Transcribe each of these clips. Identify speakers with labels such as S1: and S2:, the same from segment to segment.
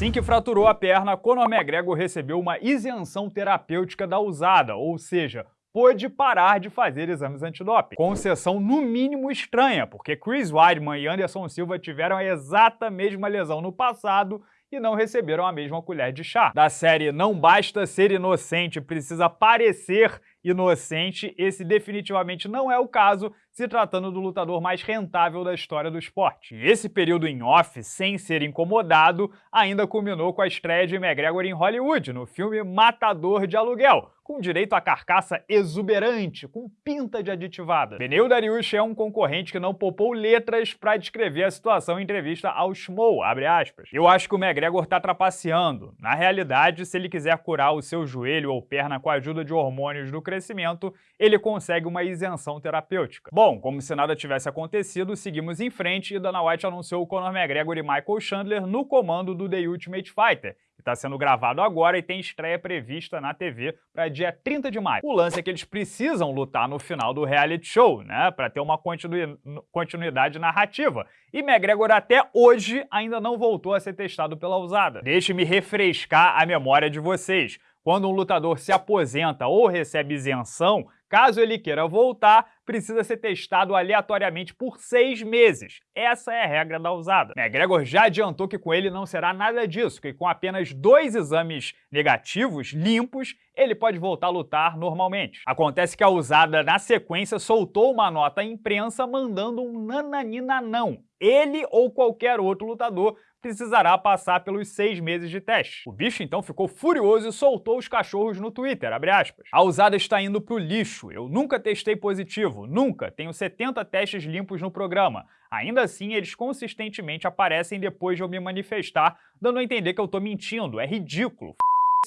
S1: Assim que fraturou a perna, Conor McGregor recebeu uma isenção terapêutica da usada, ou seja, pôde parar de fazer exames antidoping. Concessão no mínimo estranha, porque Chris Weidman e Anderson Silva tiveram a exata mesma lesão no passado e não receberam a mesma colher de chá. Da série Não Basta Ser Inocente, Precisa Parecer Inocente, esse definitivamente não é o caso, se tratando do lutador mais rentável da história do esporte. E esse período em off, sem ser incomodado, ainda culminou com a estreia de McGregor em Hollywood, no filme Matador de Aluguel, com direito a carcaça exuberante, com pinta de aditivada. Beneu Dariush é um concorrente que não poupou letras para descrever a situação em entrevista ao Schmoll, Eu acho que o McGregor tá trapaceando. Na realidade, se ele quiser curar o seu joelho ou perna com a ajuda de hormônios do crescimento, ele consegue uma isenção terapêutica. Bom, como se nada tivesse acontecido, seguimos em frente e Dana White anunciou o Conor McGregor e Michael Chandler no comando do The Ultimate Fighter, que está sendo gravado agora e tem estreia prevista na TV para dia 30 de maio. O lance é que eles precisam lutar no final do reality show, né, para ter uma continuidade narrativa. E McGregor até hoje ainda não voltou a ser testado pela usada. Deixe-me refrescar a memória de vocês. Quando um lutador se aposenta ou recebe isenção, Caso ele queira voltar, precisa ser testado aleatoriamente por seis meses. Essa é a regra da usada. McGregor já adiantou que com ele não será nada disso, que com apenas dois exames negativos, limpos, ele pode voltar a lutar normalmente. Acontece que a usada, na sequência, soltou uma nota à imprensa mandando um nananina não. Ele ou qualquer outro lutador precisará passar pelos seis meses de teste. O bicho então ficou furioso e soltou os cachorros no Twitter, A usada está indo pro lixo, eu nunca testei positivo, nunca, tenho 70 testes limpos no programa. Ainda assim, eles consistentemente aparecem depois de eu me manifestar, dando a entender que eu tô mentindo, é ridículo,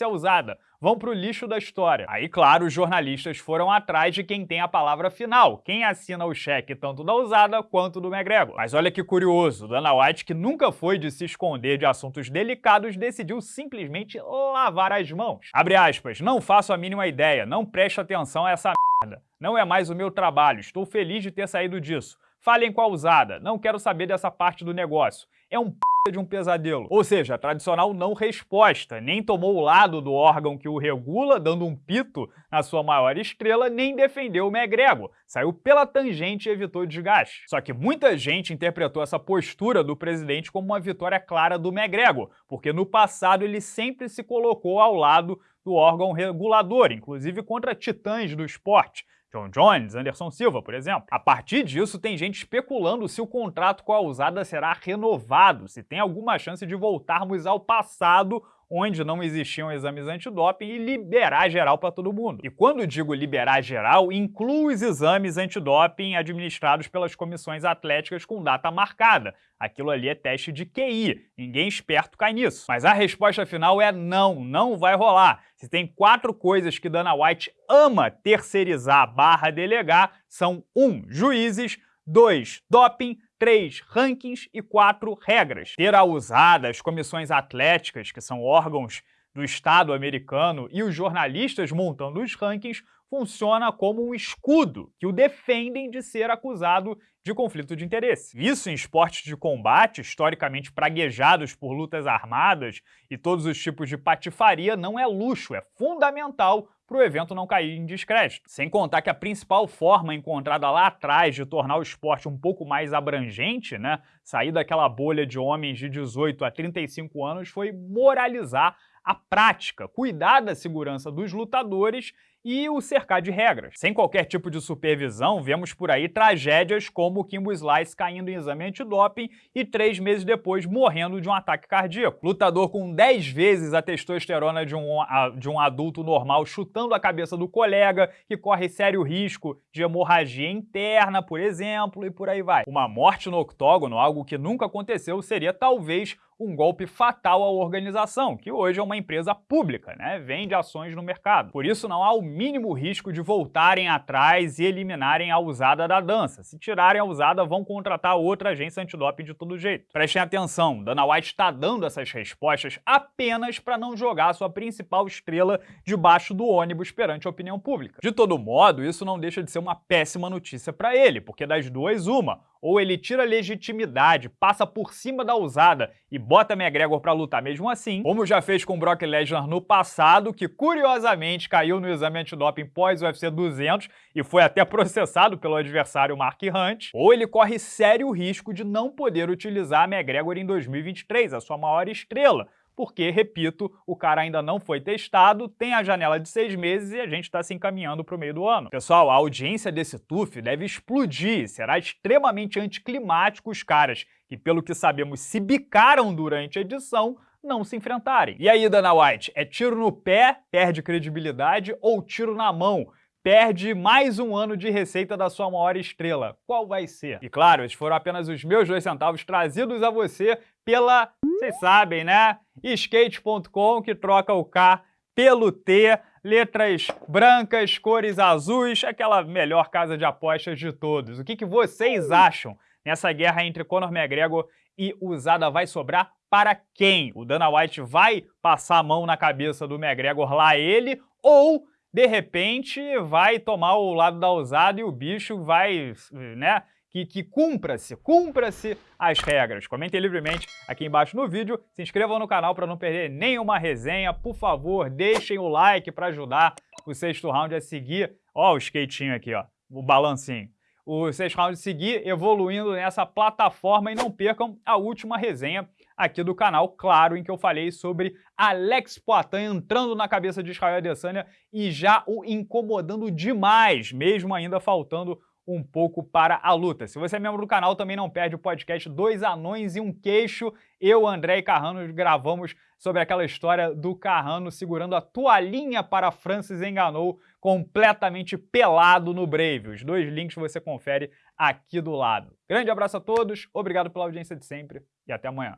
S1: é usada, vão pro lixo da história. Aí, claro, os jornalistas foram atrás de quem tem a palavra final, quem assina o cheque tanto da usada quanto do McGregor. Mas olha que curioso, Dana White, que nunca foi de se esconder de assuntos delicados, decidiu simplesmente lavar as mãos. Abre aspas, não faço a mínima ideia, não preste atenção a essa merda. Não é mais o meu trabalho, estou feliz de ter saído disso. Falem com a usada, não quero saber dessa parte do negócio. É um p de um pesadelo. Ou seja, a tradicional não resposta, nem tomou o lado do órgão que o regula, dando um pito na sua maior estrela, nem defendeu o McGregor. Saiu pela tangente e evitou desgaste. Só que muita gente interpretou essa postura do presidente como uma vitória clara do McGregor, porque no passado ele sempre se colocou ao lado do órgão regulador, inclusive contra titãs do esporte, John Jones, Anderson Silva, por exemplo. A partir disso, tem gente especulando se o contrato com a usada será renovado, se tem alguma chance de voltarmos ao passado onde não existiam exames antidoping e liberar geral para todo mundo. E quando digo liberar geral, incluo os exames antidoping administrados pelas comissões atléticas com data marcada. Aquilo ali é teste de QI, ninguém esperto cai nisso. Mas a resposta final é não, não vai rolar. Se tem quatro coisas que Dana White ama terceirizar barra delegar, são 1. Um, juízes, 2. Doping, 3. Rankings e 4. Regras. Terá usada as comissões atléticas, que são órgãos do Estado americano, e os jornalistas montando os rankings funciona como um escudo que o defendem de ser acusado de conflito de interesse. Isso em esportes de combate, historicamente praguejados por lutas armadas e todos os tipos de patifaria, não é luxo, é fundamental para o evento não cair em descrédito. Sem contar que a principal forma encontrada lá atrás de tornar o esporte um pouco mais abrangente, né, sair daquela bolha de homens de 18 a 35 anos, foi moralizar a prática, cuidar da segurança dos lutadores e o cercar de regras. Sem qualquer tipo de supervisão, vemos por aí tragédias como o Kimbo Slice caindo em exame antidoping e três meses depois morrendo de um ataque cardíaco. Lutador com 10 vezes a testosterona de um, de um adulto normal chutando a cabeça do colega, que corre sério risco de hemorragia interna, por exemplo, e por aí vai. Uma morte no octógono, algo que nunca aconteceu, seria talvez um golpe fatal à organização, que hoje é uma empresa pública, né? vende ações no mercado. Por isso não há o mínimo risco de voltarem atrás e eliminarem a usada da dança. Se tirarem a usada, vão contratar outra agência antidoping de todo jeito. Prestem atenção, Dana White está dando essas respostas apenas para não jogar sua principal estrela debaixo do ônibus perante a opinião pública. De todo modo, isso não deixa de ser uma péssima notícia para ele, porque das duas, uma, ou ele tira legitimidade, passa por cima da usada e bota McGregor para lutar. Mesmo assim, como já fez com Brock Lesnar no passado, que curiosamente caiu no exame antidoping pós UFC 200 e foi até processado pelo adversário Mark Hunt, ou ele corre sério risco de não poder utilizar McGregor em 2023, a sua maior estrela, porque, repito, o cara ainda não foi testado, tem a janela de seis meses e a gente está se encaminhando para o meio do ano. Pessoal, a audiência desse TUF deve explodir, será extremamente anticlimático os caras que, pelo que sabemos, se bicaram durante a edição, não se enfrentarem. E aí, Dana White, é tiro no pé, perde credibilidade, ou tiro na mão, perde mais um ano de receita da sua maior estrela. Qual vai ser? E claro, esses foram apenas os meus dois centavos trazidos a você pela, vocês sabem, né? Skate.com, que troca o K pelo T, letras brancas, cores azuis, aquela melhor casa de apostas de todos. O que, que vocês acham nessa guerra entre Conor McGregor e Usada vai sobrar para quem? O Dana White vai passar a mão na cabeça do McGregor lá ele ou de repente vai tomar o lado da ousada e o bicho vai, né, que, que cumpra-se, cumpra-se as regras. Comentem livremente aqui embaixo no vídeo, se inscrevam no canal para não perder nenhuma resenha, por favor, deixem o like para ajudar o sexto round a seguir, ó o skatinho aqui, ó, o balancinho. O sexto round seguir evoluindo nessa plataforma e não percam a última resenha aqui do canal, claro, em que eu falei sobre Alex Poitin entrando na cabeça de Israel Adesanya e já o incomodando demais, mesmo ainda faltando um pouco para a luta. Se você é membro do canal, também não perde o podcast Dois Anões e um Queixo. Eu, André e Carrano gravamos sobre aquela história do Carrano segurando a toalhinha para Francis Enganou completamente pelado no Brave. Os dois links você confere aqui do lado. Grande abraço a todos, obrigado pela audiência de sempre e até amanhã.